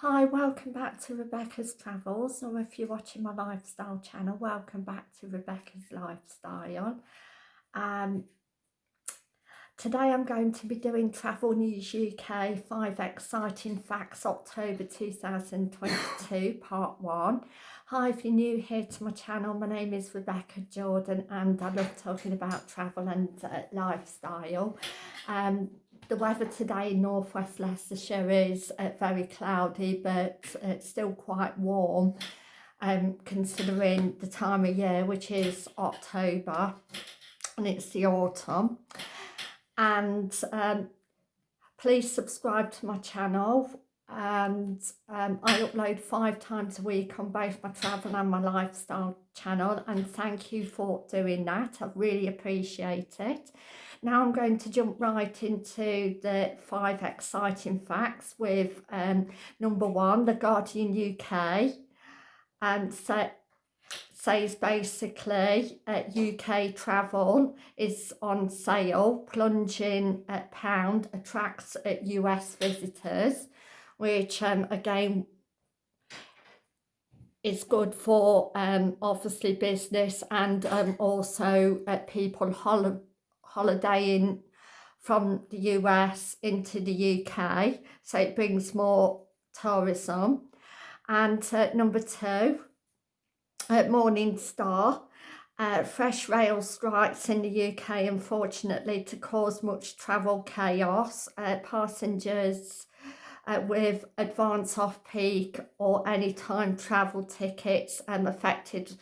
Hi, welcome back to Rebecca's Travels, or if you're watching my lifestyle channel, welcome back to Rebecca's Lifestyle. Um, today I'm going to be doing Travel News UK 5 Exciting Facts October 2022 Part 1. Hi, if you're new here to my channel, my name is Rebecca Jordan and I love talking about travel and uh, lifestyle. Um, the weather today in northwest Leicestershire is uh, very cloudy but it's still quite warm um, considering the time of year which is October and it's the autumn. And um, please subscribe to my channel and um, I upload five times a week on both my travel and my lifestyle channel and thank you for doing that I really appreciate it now I'm going to jump right into the five exciting facts with um, number one, The Guardian UK um, so, says basically uh, UK travel is on sale, plunging at pound attracts uh, US visitors, which um, again is good for um, obviously business and um, also uh, people hol holidaying from the US into the UK so it brings more tourism. And uh, number two at Morning Star uh, fresh rail strikes in the UK unfortunately to cause much travel chaos. Uh, passengers uh, with advance off peak or any time travel tickets um, affected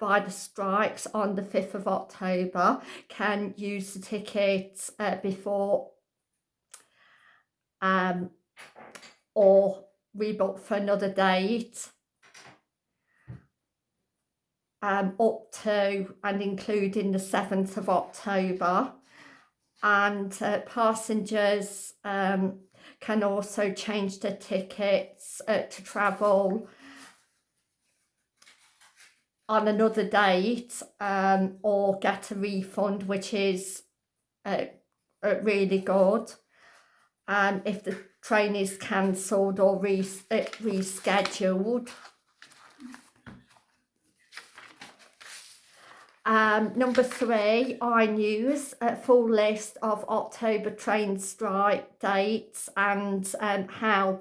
by the strikes on the 5th of October can use the tickets uh, before um, or rebook for another date um, up to and including the 7th of October. And uh, passengers um, can also change their tickets uh, to travel on another date um, or get a refund, which is uh, uh, really good. And if the train is cancelled or res uh, rescheduled. Um, number three, I News, a full list of October train strike dates and um, how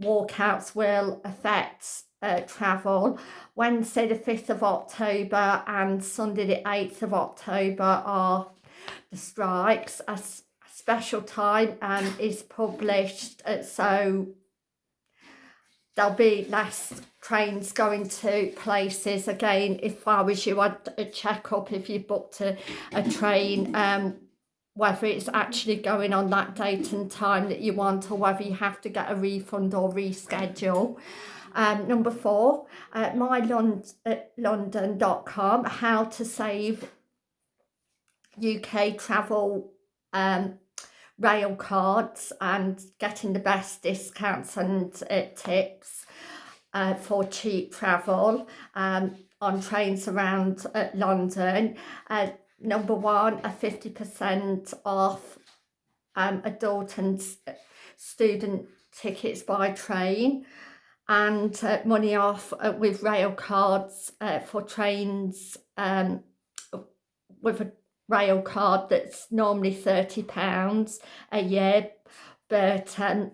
walkouts will affect uh, travel. Wednesday the 5th of October and Sunday the 8th of October are the strikes. A, a special time um, is published uh, so there'll be less trains going to places again if I was you I'd check up if you booked a, a train um whether it's actually going on that date and time that you want or whether you have to get a refund or reschedule um, number four, uh, mylondon.com, how to save UK travel um, rail cards and getting the best discounts and uh, tips uh, for cheap travel um, on trains around uh, London. Uh, number one, a 50% off um, adult and student tickets by train and uh, money off uh, with rail cards uh, for trains um, with a rail card that's normally £30 a year but um,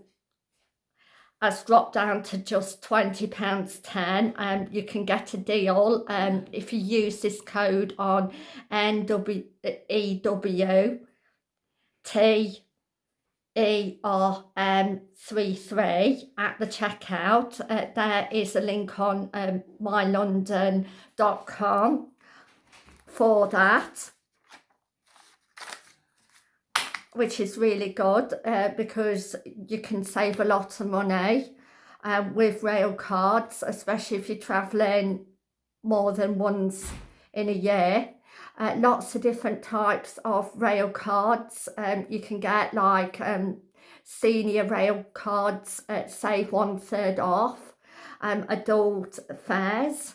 has dropped down to just £20 10 and um, you can get a deal um, if you use this code on NWEW T ERM33 at the checkout. Uh, there is a link on um, mylondon.com for that which is really good uh, because you can save a lot of money uh, with rail cards especially if you're travelling more than once in a year uh, lots of different types of rail cards um, you can get like um, senior rail cards at save one third off um, adult fares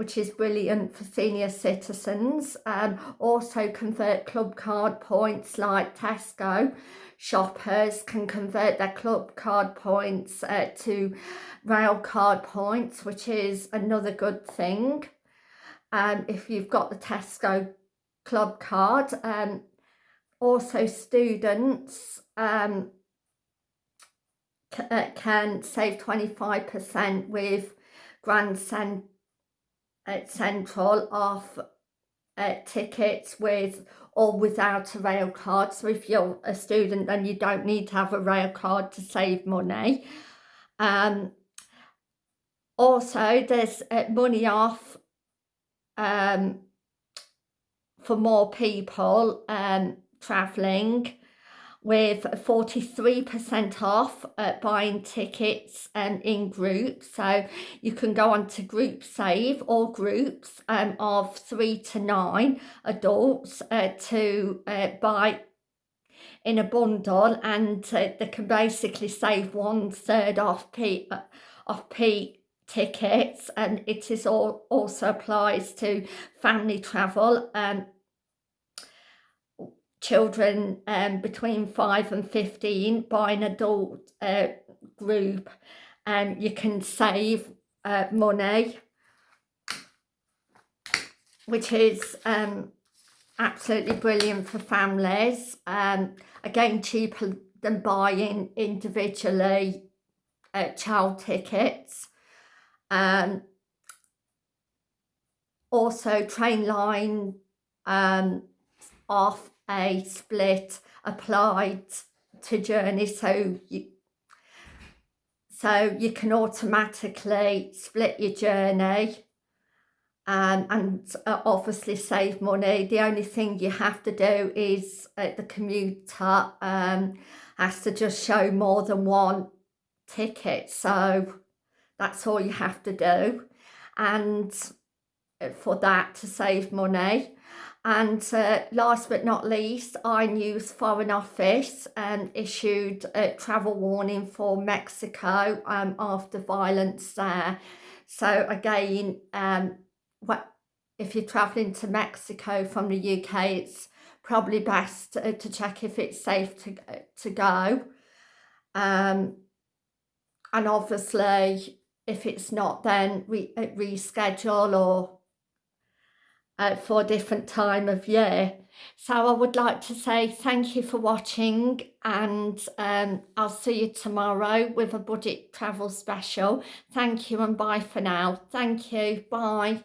which is brilliant for senior citizens. Um, also convert club card points like Tesco. Shoppers can convert their club card points uh, to rail card points, which is another good thing. Um, if you've got the Tesco club card. Um, also students um, uh, can save 25% with Grand Cent uh, Central off uh, tickets with or without a rail card. So if you're a student then you don't need to have a rail card to save money. Um, also there's uh, money off um, for more people um, travelling with 43% off uh, buying tickets um, in groups. So you can go on to group save or groups um, of three to nine adults uh, to uh, buy in a bundle and uh, they can basically save one third off P, uh, off P tickets and it is all also applies to family travel and children um, between 5 and 15 by an adult uh, group and um, you can save uh, money which is um, absolutely brilliant for families um, again cheaper than buying individually uh, child tickets um, also Trainline um, off a split applied to journey. So you so you can automatically split your journey um, and uh, obviously save money. The only thing you have to do is uh, the commuter um, has to just show more than one ticket. So that's all you have to do and uh, for that to save money and uh, last but not least, iNews Foreign Office um, issued a travel warning for Mexico um, after violence there. So again, um, what, if you're travelling to Mexico from the UK, it's probably best to, to check if it's safe to, to go. Um, and obviously, if it's not, then re uh, reschedule or uh, for a different time of year. So I would like to say thank you for watching and um, I'll see you tomorrow with a budget travel special. Thank you and bye for now. Thank you. Bye.